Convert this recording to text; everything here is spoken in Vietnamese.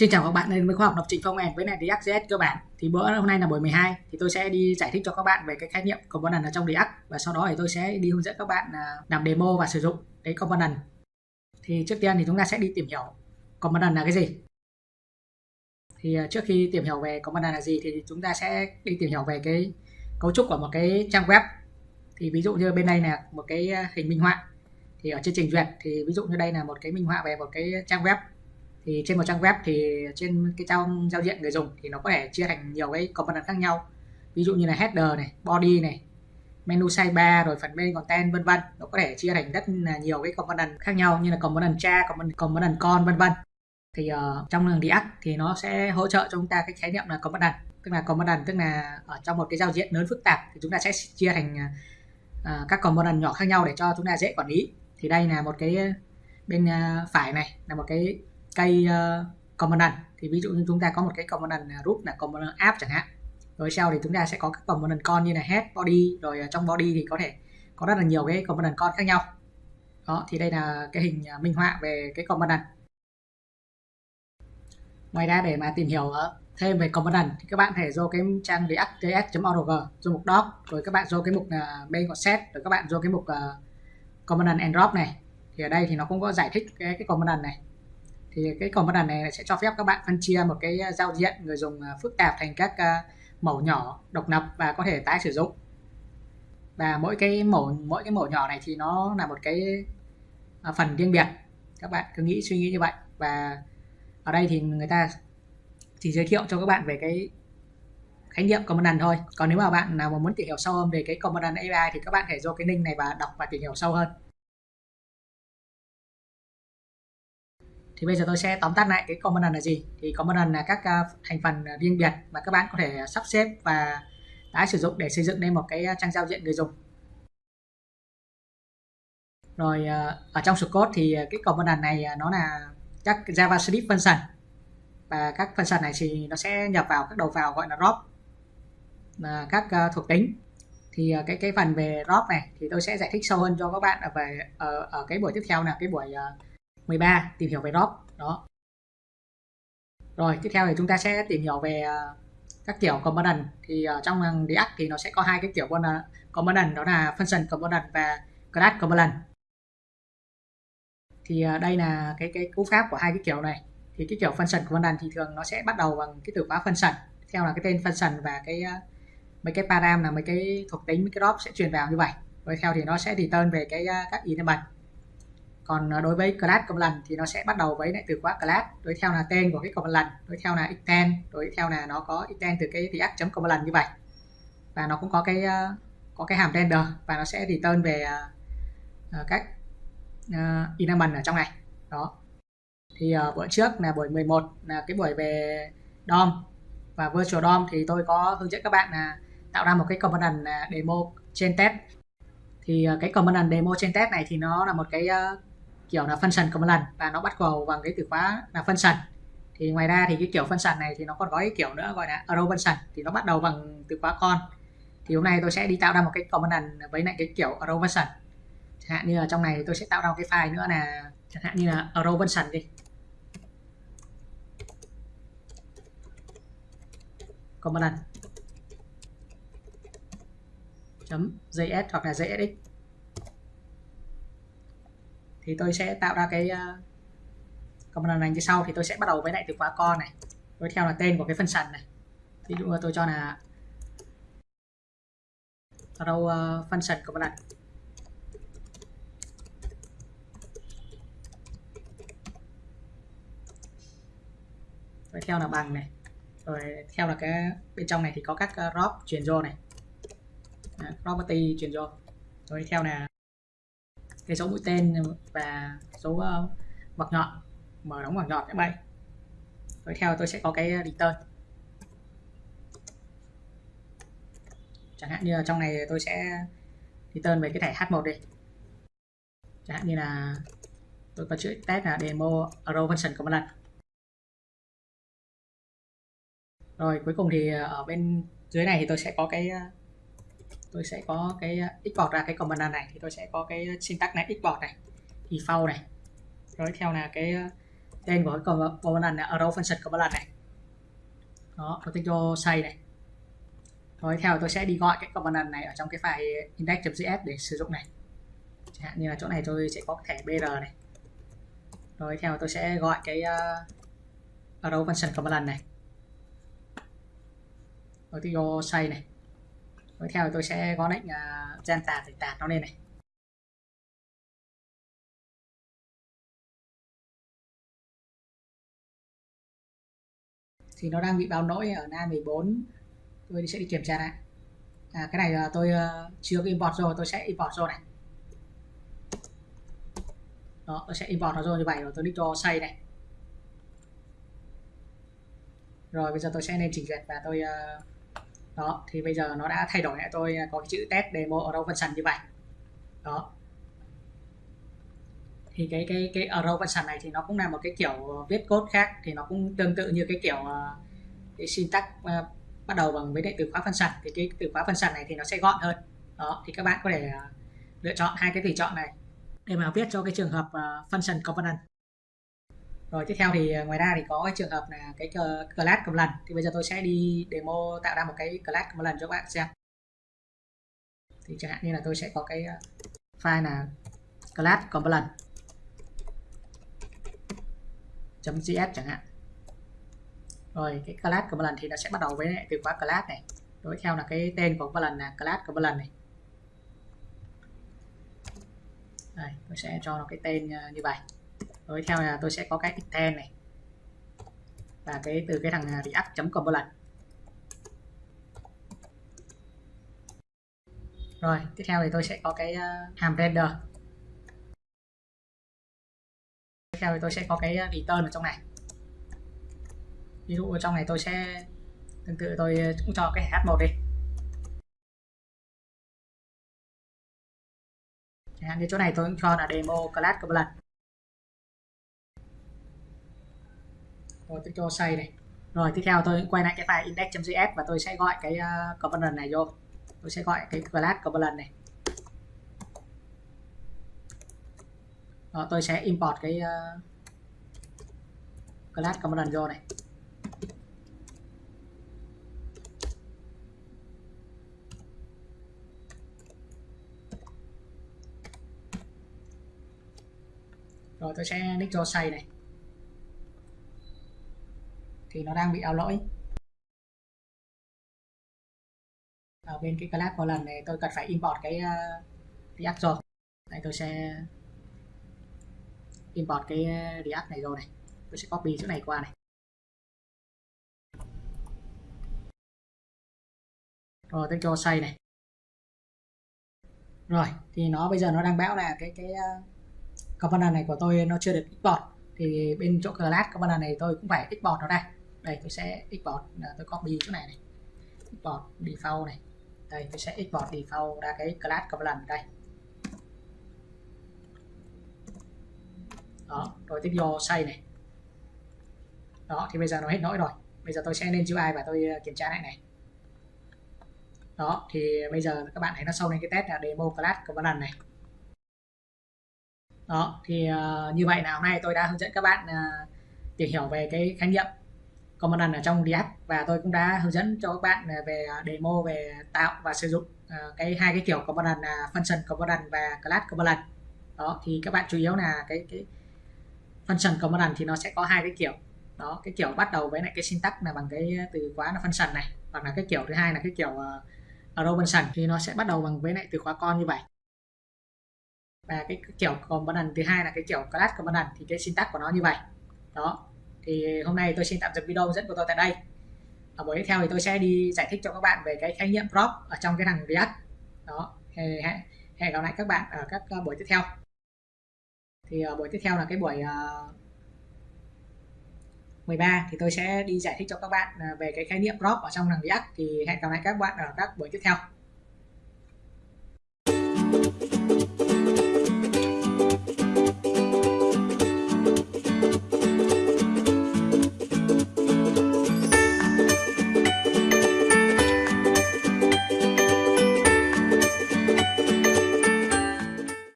Xin chào các bạn đến với khoa học lập trình phong end với này React.js cơ bản. Thì bữa hôm nay là buổi 12 thì tôi sẽ đi giải thích cho các bạn về cái khái niệm component ở trong React và sau đó thì tôi sẽ đi hướng dẫn các bạn à, làm demo và sử dụng cái component. Thì trước tiên thì chúng ta sẽ đi tìm hiểu component là cái gì. Thì à, trước khi tìm hiểu về component là gì thì chúng ta sẽ đi tìm hiểu về cái cấu trúc của một cái trang web. Thì ví dụ như bên đây là một cái à, hình minh họa. Thì ở trên trình duyệt thì ví dụ như đây là một cái minh họa về một cái trang web thì trên một trang web thì trên cái trang giao diện người dùng thì nó có thể chia thành nhiều cái component khác nhau. Ví dụ như là header này body này menu sidebar rồi phần main content vân vân. Nó có thể chia thành rất là nhiều cái component khác nhau như là component cha component, component con vân vân. Thì uh, trong đường React thì nó sẽ hỗ trợ cho chúng ta cái khái niệm là component. Tức là component tức là ở trong một cái giao diện lớn phức tạp thì chúng ta sẽ chia thành uh, các component nhỏ khác nhau để cho chúng ta dễ quản lý. Thì đây là một cái bên uh, phải này là một cái cây ờ, uh, component thì ví dụ như chúng ta có một cái component root là component app chẳng hạn. Rồi sau thì chúng ta sẽ có các component con như là head body rồi ờ, trong body thì có thể có rất là nhiều cái component con khác nhau. Đó thì đây là cái hình ờ, minh họa về cái component ngoài ra để mà tìm hiểu thêm về component thì các bạn thể vô cái trang react.js.org vô mục doc rồi các bạn vô cái mục uh, main set rồi các bạn vô cái mục uh, component and drop này. Thì ở đây thì nó cũng có giải thích cái, cái component này thì cái component này sẽ cho phép các bạn phân chia một cái à, giao diện, người dùng à, phức tạp thành các à, mẫu nhỏ độc lập và có thể tái sử dụng. Và mỗi cái mẫu, mỗi cái mẫu nhỏ này thì nó là một cái phần riêng biệt. Các bạn cứ nghĩ, suy nghĩ như vậy. Và ở đây thì người ta chỉ giới thiệu cho các bạn về cái khái niệm Commandant thôi. Còn nếu mà bạn nào mà muốn tìm hiểu sâu hơn về cái Commandant AI thì các bạn thể vô cái link này và đọc và tìm hiểu sâu hơn. Thì bây giờ tôi sẽ tóm tắt lại cái component là gì? Thì component là các à, thành phần riêng biệt mà các bạn có thể sắp xếp và tái sử dụng để xây dựng nên một cái à, trang giao diện người dùng. Rồi à, ở trong code thì cái component này nó là các JavaScript function. Và các function này thì nó sẽ nhập vào các đầu vào gọi là drop là các thuộc tính. Thì cái cái phần về drop này thì tôi sẽ giải thích sâu hơn cho các bạn ở về ở, ở cái buổi tiếp theo là cái buổi uh, 13 tìm hiểu về drop đó. Rồi tiếp theo thì chúng ta sẽ tìm hiểu về à, các kiểu component. Thì uh, trong React thì nó sẽ có hai cái kiểu à, component đó là function component và class component. Thì đây là cái cái cú pháp của hai cái kiểu này. Thì cái kiểu function component thì thường nó sẽ bắt đầu bằng cái từ khóa function. Theo là cái tên function và cái mấy cái param là mấy cái thuộc tính mấy cái drop sẽ truyền vào như vậy. Rồi theo thì nó sẽ return về cái các element còn à, đối với class command thì nó sẽ bắt đầu với lại từ khóa class đối theo là tên của cái command, đối theo là extend đối theo là nó có extend từ cái react command như vậy. Và nó cũng có cái à, có cái hàm render và nó sẽ return về à, các uh, element ở trong này. Đó. Thì uh, bữa trước là buổi 11 là cái buổi về DOM và virtual DOM thì tôi có hướng dẫn các bạn là tạo ra một cái component demo trên test thì cái component demo trên test này thì nó là một cái kiểu là function command và nó bắt đầu bằng cái từ khóa là function thì ngoài ra thì cái kiểu function này thì nó còn có cái kiểu nữa, gọi là arrow function thì nó bắt đầu bằng từ khóa con. Thì hôm nay tôi sẽ đi tạo ra một cái component với lại cái kiểu arrow function chẳng hạn như là trong này thì tôi sẽ tạo ra một cái file nữa là, chẳng hạn như là arrow function đi. Component .js hoặc là JSX thì tôi sẽ tạo ra cái uh, component này như sau. Thì tôi sẽ bắt đầu với lại từ khóa con này. Tiếp theo là tên của cái function này. Ví dụ tôi cho là row uh, function này rồi theo là bằng này. Rồi theo là cái bên trong này thì có các uh, drop truyền vô này. Property truyền vô rồi theo là cái số mũi tên và số uh, vật nhọn mở đóng vật nhọn các bạn tiếp theo tôi sẽ có cái ờ, return. Chẳng hạn như là trong này tôi sẽ return về cái thẻ H1 đi. Chẳng hạn như là tôi có chữ test là demo arrow function lần. rồi cuối cùng thì ờ, ở bên dưới này thì tôi sẽ có cái tôi sẽ có cái à, export ra cái command này thì tôi sẽ có cái à, syntax này export này default này. Rồi theo là cái à, tên của cái command này arrow function command này. Đó tôi tích cho say này. Rồi theo tôi sẽ đi gọi cái command này ở trong cái file index.js để sử dụng này. Chẳng hạn như là chỗ này tôi sẽ có thẻ br này. Rồi theo tôi sẽ gọi cái uh, arrow function command này. Rồi tôi vô say này tiếp theo tôi sẽ có lệnh uh, gen tạt để tạt nó lên này. Thì nó đang bị báo lỗi ở na 14 tôi sẽ đi kiểm tra lại. À, cái này là tôi uh, chưa import rồi tôi sẽ import rồi này. Đó tôi sẽ import nó rồi như vậy rồi tôi đi cho xây này. Rồi bây giờ tôi sẽ lên chỉnh duyệt và tôi uh, đó thì bây giờ nó đã thay đổi lại tôi à, có cái chữ test demo ở đâu function như vậy. Đó. Thì cái cái cái arrow function này thì nó cũng là một cái kiểu ờ, viết code khác thì nó cũng tương tự như cái kiểu ờ, cái syntax ờ, bắt đầu bằng với từ khóa function thì cái từ khóa function này thì nó sẽ gọn hơn. Đó thì các bạn có thể lựa chọn hai cái tùy chọn này để mà viết cho cái trường hợp uh, function component rồi tiếp theo thì à, ngoài ra thì có cái trường hợp là cái class component thì bây giờ tôi sẽ đi demo tạo ra một cái class component cho các bạn xem. Thì chẳng hạn như là tôi sẽ có cái à, file là class component .js chẳng hạn. Rồi cái class cầm lần thì nó sẽ bắt đầu với từ khóa class này. Đối theo là cái tên của lần là class cầm lần này. Đây, tôi sẽ cho nó cái tên à, như vậy đối theo là tôi sẽ có cái extend này. Và cái từ cái thằng à, react chấm component rồi tiếp theo thì tôi sẽ có cái à, uh, hàm render. Tiếp theo thì tôi sẽ có cái à, return ở trong này. Ví dụ ở trong này tôi sẽ tương tự tôi cũng cho cái h1 đi. Chẳng hạn như chỗ này tôi cũng cho là demo class component lần. Tôi cho xây này. Rồi tiếp theo tôi quay lại cái file index.js và tôi sẽ gọi cái ờ, uh, component này vô. Tôi sẽ gọi cái class component này. Đó, tôi sẽ import cái uh, class component vô này. Rồi tôi sẽ nick cho say này thì nó đang bị ao lỗi. Ở bên cái class một lần này tôi cần phải import cái ờ, uh, React rồi. Đây tôi sẽ import cái ờ, React này rồi này. Tôi sẽ copy chỗ này qua này. Rồi tôi cho xây này. Rồi thì nó bây giờ nó đang báo là cái cái uh, component này của tôi nó chưa được export thì bên chỗ class component này tôi cũng phải export nó đây đây tôi sẽ export à, tôi copy chỗ này này. Export default này. Đây tôi sẽ export default ra cái class component đây. Đó rồi tiếp vô xây này. Đó thì bây giờ nó hết nỗi rồi. Bây giờ tôi sẽ lên UI và tôi à, kiểm tra lại này. Đó thì bây giờ các bạn thấy nó sâu lên cái test là demo class component này. Đó thì uh, như vậy là hôm nay tôi đã hướng dẫn các bạn uh, tìm hiểu về cái khái niệm component ở trong React và tôi cũng đã hướng dẫn cho các bạn à, về à, demo về tạo và sử dụng uh, cái hai cái kiểu component là function component và class component đó thì các bạn chủ yếu là cái cái function component thì nó sẽ có hai cái kiểu. Đó cái kiểu bắt đầu với lại cái syntax là bằng cái từ khóa là function này hoặc là cái kiểu thứ hai là cái kiểu uh, arrow function thì nó sẽ bắt đầu bằng với lại từ khóa con như vậy. Và cái kiểu component thứ hai là cái kiểu class component thì cái syntax của nó như vậy. Đó thì hôm nay tôi xin tạm dừng video dẫn của tôi tại đây. Ở buổi tiếp theo thì tôi sẽ đi giải thích cho các bạn về cái khái niệm prop ở trong cái thằng React. Đó hẹn, hẹn gặp lại các bạn ở các ờ, buổi tiếp theo. Thì ở buổi tiếp theo là cái buổi ờ, 13 thì tôi sẽ đi giải thích cho các bạn về cái khái niệm prop ở trong thằng React. Thì hẹn gặp lại các bạn ở các buổi tiếp theo.